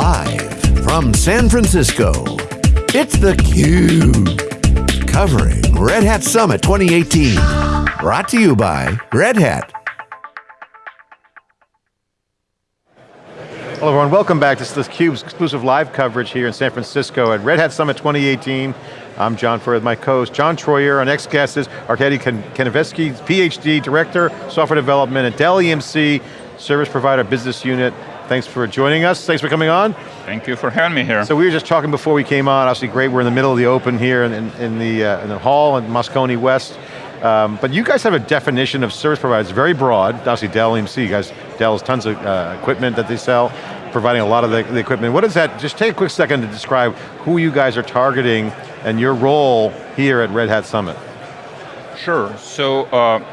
Live from San Francisco, it's theCUBE. Covering Red Hat Summit 2018. Brought to you by Red Hat. Hello everyone, welcome back. This is theCUBE's exclusive live coverage here in San Francisco at Red Hat Summit 2018. I'm John Furrier with my co-host, John Troyer. Our next guest is Arkady Kanevsky, PhD, Director, Software Development at Dell EMC, Service Provider Business Unit. Thanks for joining us, thanks for coming on. Thank you for having me here. So we were just talking before we came on, obviously great, we're in the middle of the open here in, in, in the, uh, in the hall in Moscone West. Um, but you guys have a definition of service providers, very broad, obviously Dell EMC, you guys, Dell has tons of uh, equipment that they sell, providing a lot of the, the equipment. What is that, just take a quick second to describe who you guys are targeting and your role here at Red Hat Summit. Sure, so uh,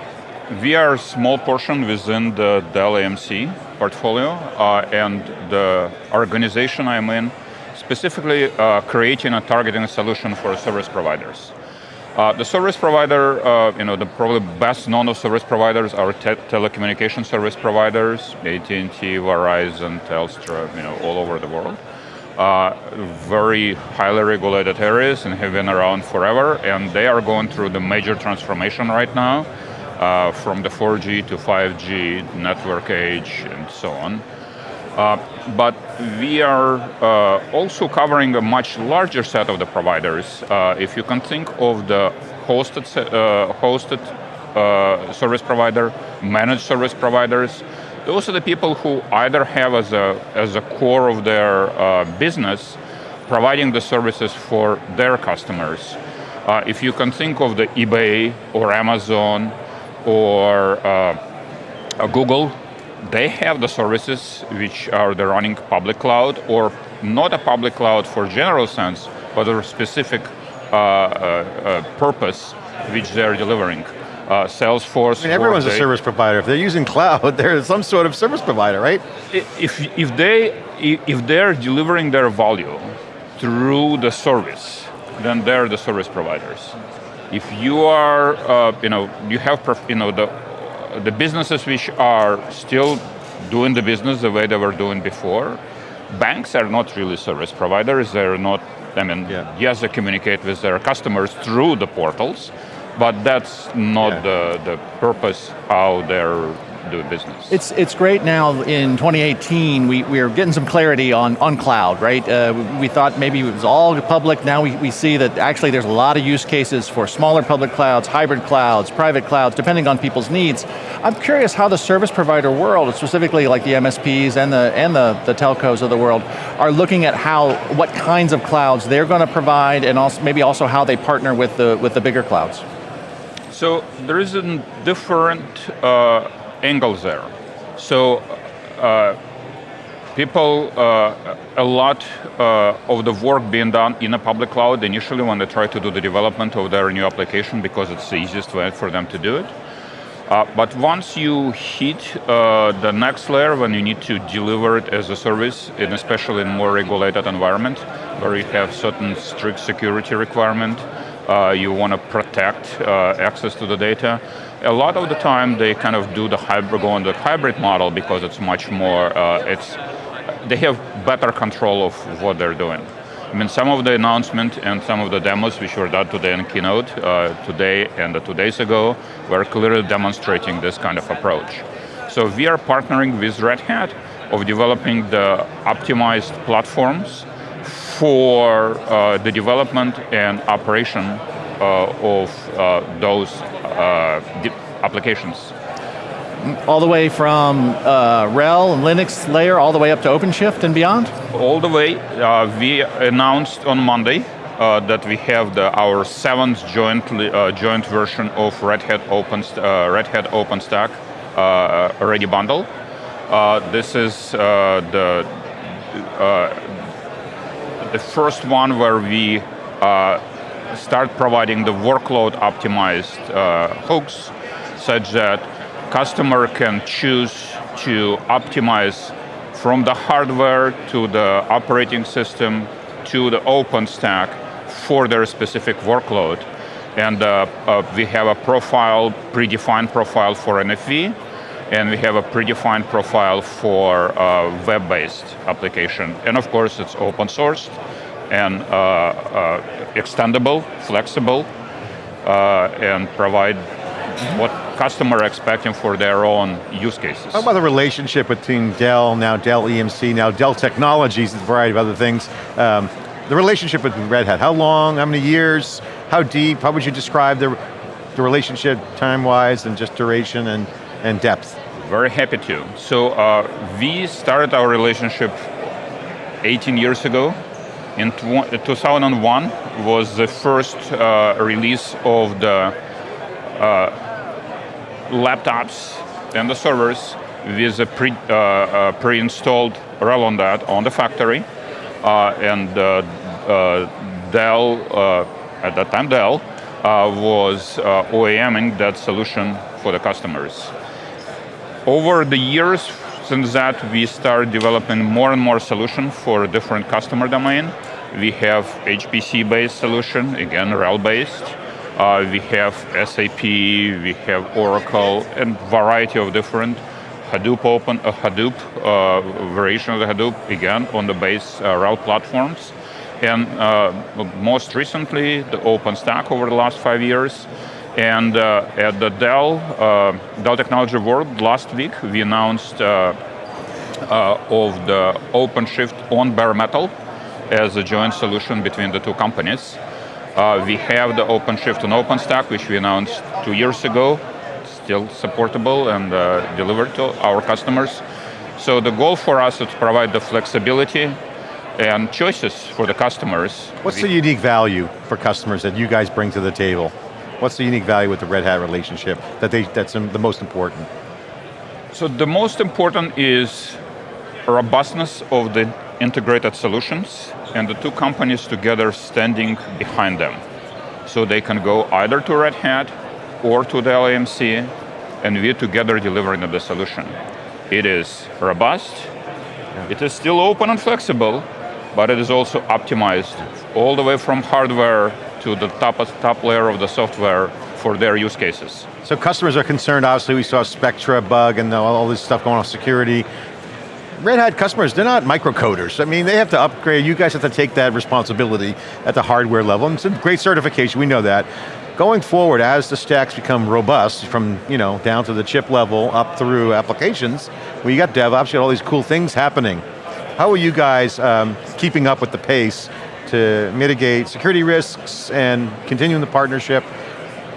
we are a small portion within the Dell EMC portfolio uh, and the organization I'm in, specifically uh, creating a targeting a solution for service providers. Uh, the service provider, uh, you know, the probably best known of service providers are te telecommunication service providers, AT&T, Verizon, Telstra, you know, all over the world uh, very highly regulated areas and have been around forever, and they are going through the major transformation right now, uh, from the 4G to 5G, network age, and so on. Uh, but we are uh, also covering a much larger set of the providers. Uh, if you can think of the hosted, uh, hosted service provider, managed service providers, those are the people who either have as a, as a core of their uh, business, providing the services for their customers. Uh, if you can think of the eBay or Amazon or uh, Google, they have the services which are the running public cloud or not a public cloud for general sense, but a specific uh, uh, uh, purpose which they're delivering uh, Salesforce. I mean, everyone's a service provider. If they're using cloud, they're some sort of service provider, right? If, if, they, if they're delivering their value through the service, then they're the service providers. If you are, uh, you know, you have, you know, the, the businesses which are still doing the business the way they were doing before, banks are not really service providers, they're not, I mean, yeah. yes, they communicate with their customers through the portals, but that's not yeah. the, the purpose how they're doing business. It's it's great now in 2018, we, we are getting some clarity on, on cloud, right? Uh, we thought maybe it was all public, now we, we see that actually there's a lot of use cases for smaller public clouds, hybrid clouds, private clouds, depending on people's needs. I'm curious how the service provider world, specifically like the MSPs and the, and the, the telcos of the world, are looking at how, what kinds of clouds they're going to provide and also maybe also how they partner with the, with the bigger clouds. So there is a different uh, angles there. So uh, people, uh, a lot uh, of the work being done in a public cloud initially when they try to do the development of their new application because it's the easiest way for them to do it. Uh, but once you hit uh, the next layer, when you need to deliver it as a service, and especially in more regulated environment, where you have certain strict security requirement, uh, you want to protect uh, access to the data. A lot of the time they kind of do the hybrid, go on the hybrid model because it's much more, uh, it's, they have better control of what they're doing. I mean, some of the announcement and some of the demos which were done today in Keynote, uh, today and two days ago, were clearly demonstrating this kind of approach. So we are partnering with Red Hat of developing the optimized platforms for uh, the development and operation of uh, those uh, applications. All the way from uh, RHEL and Linux layer, all the way up to OpenShift and beyond? All the way. Uh, we announced on Monday that we have the, our seventh joint, joint version of Red Hat, Open, Red Hat OpenStack ready bundle. this is the the first one where we uh, start providing the workload optimized uh, hooks such that customer can choose to optimize from the hardware to the operating system to the OpenStack for their specific workload. And uh, uh, we have a profile, predefined profile for NFV, and we have a predefined profile for uh, web-based application. And of course, it's open sourced and uh, uh, extendable, flexible, uh, and provide what customer expecting for their own use cases. How about the relationship between Dell, now Dell EMC, now Dell Technologies, a variety of other things. Um, the relationship with Red Hat, how long, how many years, how deep, how would you describe the, the relationship time-wise and just duration and, and depth? Very happy to. So uh, we started our relationship 18 years ago in 2001 was the first uh, release of the uh, laptops and the servers with a pre, uh, uh pre-installed RHEL on that on the factory. Uh, and uh, Dell, at that time Dell, was OEMing that solution for the customers. Over the years, since that, we started developing more and more solutions for different customer domain. We have HPC-based solution, again, RHEL-based. Uh, we have SAP, we have Oracle, and variety of different Hadoop open, uh, Hadoop uh, variation of the Hadoop, again, on the base uh, RHEL platforms. And uh, most recently, the OpenStack over the last five years. And uh, at the Dell, uh, Dell Technology World last week, we announced of the OpenShift on bare metal, as a joint solution between the two companies. Uh, we have the OpenShift and OpenStack, which we announced two years ago, still supportable and uh, delivered to our customers. So the goal for us is to provide the flexibility and choices for the customers. What's the unique value for customers that you guys bring to the table? What's the unique value with the Red Hat relationship that they, that's the most important? So the most important is robustness of the integrated solutions and the two companies together standing behind them. So they can go either to Red Hat or to the Dell EMC and we together delivering the solution. It is robust, yeah. it is still open and flexible, but it is also optimized all the way from hardware to the top, top layer of the software for their use cases. So customers are concerned, obviously we saw Spectre bug and all this stuff going on security. Red Hat customers, they're not microcoders. I mean, they have to upgrade, you guys have to take that responsibility at the hardware level, and it's a great certification, we know that. Going forward, as the stacks become robust, from you know down to the chip level, up through applications, well you got DevOps, you got all these cool things happening. How are you guys um, keeping up with the pace to mitigate security risks and continuing the partnership?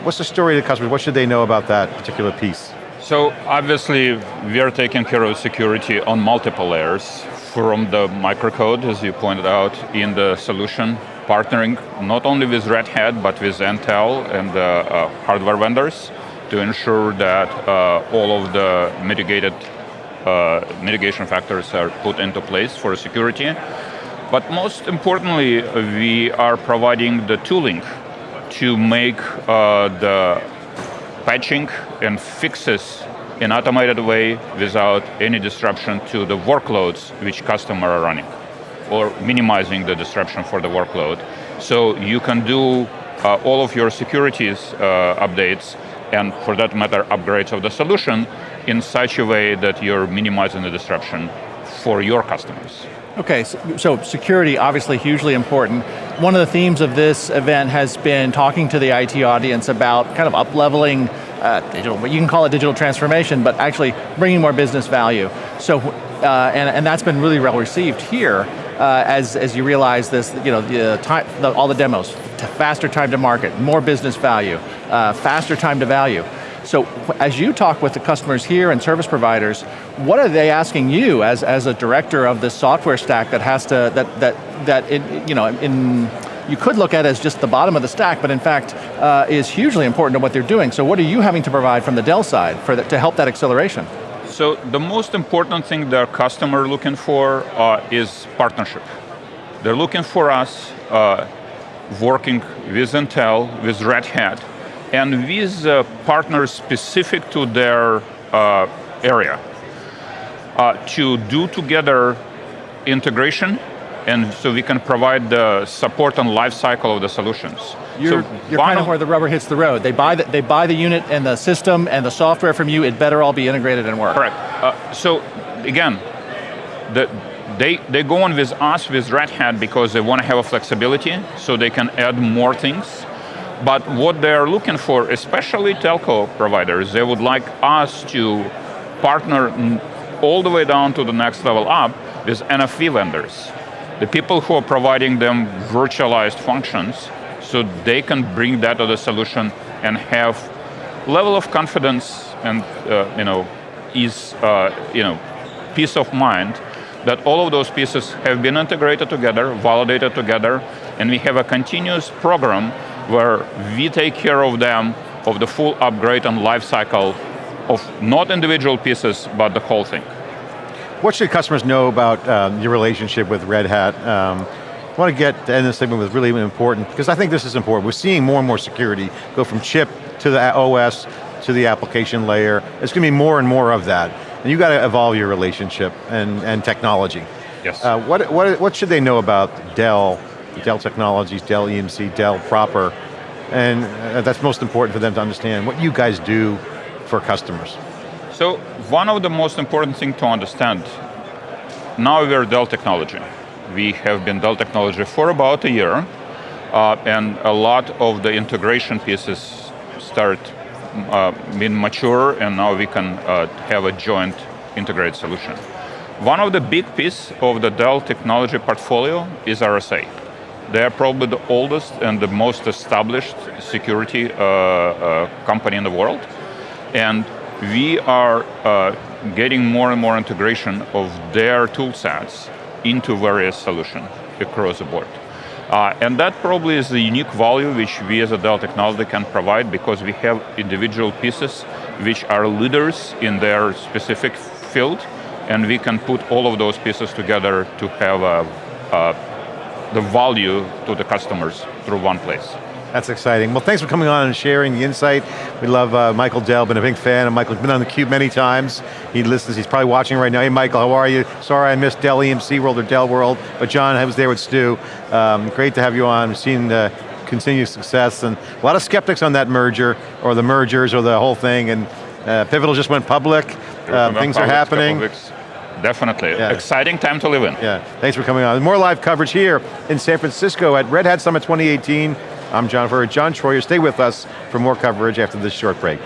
What's the story to customers? What should they know about that particular piece? So obviously we are taking care of security on multiple layers from the microcode, as you pointed out, in the solution, partnering not only with Red Hat, but with Intel and the uh, hardware vendors to ensure that uh, all of the mitigated uh, mitigation factors are put into place for security. But most importantly, we are providing the tooling to make uh, the patching and fixes in automated way without any disruption to the workloads which customer are running or minimizing the disruption for the workload. So you can do uh, all of your securities uh, updates and for that matter upgrades of the solution in such a way that you're minimizing the disruption for your customers. Okay, so, so, security obviously hugely important. One of the themes of this event has been talking to the IT audience about kind of up-leveling uh, digital, you can call it digital transformation, but actually bringing more business value. So, uh, and, and that's been really well received here uh, as, as you realize this, you know, the time, the, all the demos, faster time to market, more business value, uh, faster time to value. So as you talk with the customers here and service providers, what are they asking you as, as a director of this software stack that has to, that, that, that it, you know, in, you could look at as just the bottom of the stack, but in fact uh, is hugely important to what they're doing. So what are you having to provide from the Dell side for the, to help that acceleration? So the most important thing their customer looking for uh, is partnership. They're looking for us uh, working with Intel, with Red Hat, and with uh, partners specific to their uh, area uh, to do together integration and so we can provide the support and life cycle of the solutions. You're, so you're kind of where the rubber hits the road. They buy the, they buy the unit and the system and the software from you, it better all be integrated and work. Correct. Uh, so again, the, they, they go on with us, with Red Hat, because they want to have a flexibility, so they can add more things. But what they're looking for, especially telco providers, they would like us to partner all the way down to the next level up with NFV vendors. The people who are providing them virtualized functions so they can bring that to the solution and have level of confidence and uh, you know, is uh, you know, peace of mind that all of those pieces have been integrated together, validated together, and we have a continuous program where we take care of them, of the full upgrade and life cycle of not individual pieces, but the whole thing. What should customers know about um, your relationship with Red Hat? Um, I want to get to end of this segment with really important, because I think this is important. We're seeing more and more security go from chip to the OS, to the application layer. It's going to be more and more of that. And you've got to evolve your relationship and, and technology. Yes. Uh, what, what, what should they know about Dell, Dell Technologies, Dell EMC, Dell proper, and uh, that's most important for them to understand what you guys do for customers. So one of the most important things to understand, now we're Dell Technology. We have been Dell Technology for about a year, uh, and a lot of the integration pieces start uh, being mature, and now we can uh, have a joint integrated solution. One of the big pieces of the Dell technology portfolio is RSA. They are probably the oldest and the most established security uh, uh, company in the world. And we are uh, getting more and more integration of their tool sets into various solutions across the board. Uh, and that probably is the unique value which we as a Dell Technology can provide because we have individual pieces which are leaders in their specific field and we can put all of those pieces together to have a, a, the value to the customers through one place. That's exciting. Well, thanks for coming on and sharing the insight. We love uh, Michael Dell, been a big fan of Michael's been on theCUBE many times. He listens, he's probably watching right now. Hey Michael, how are you? Sorry I missed Dell EMC World or Dell World, but John, I was there with Stu. Um, great to have you on, We've seen the continued success and a lot of skeptics on that merger, or the mergers, or the whole thing, and uh, Pivotal just went public, uh, things are happening. Definitely, yeah. exciting time to live in. Yeah, thanks for coming on. More live coverage here in San Francisco at Red Hat Summit 2018. I'm John Furrier, John Troyer. Stay with us for more coverage after this short break.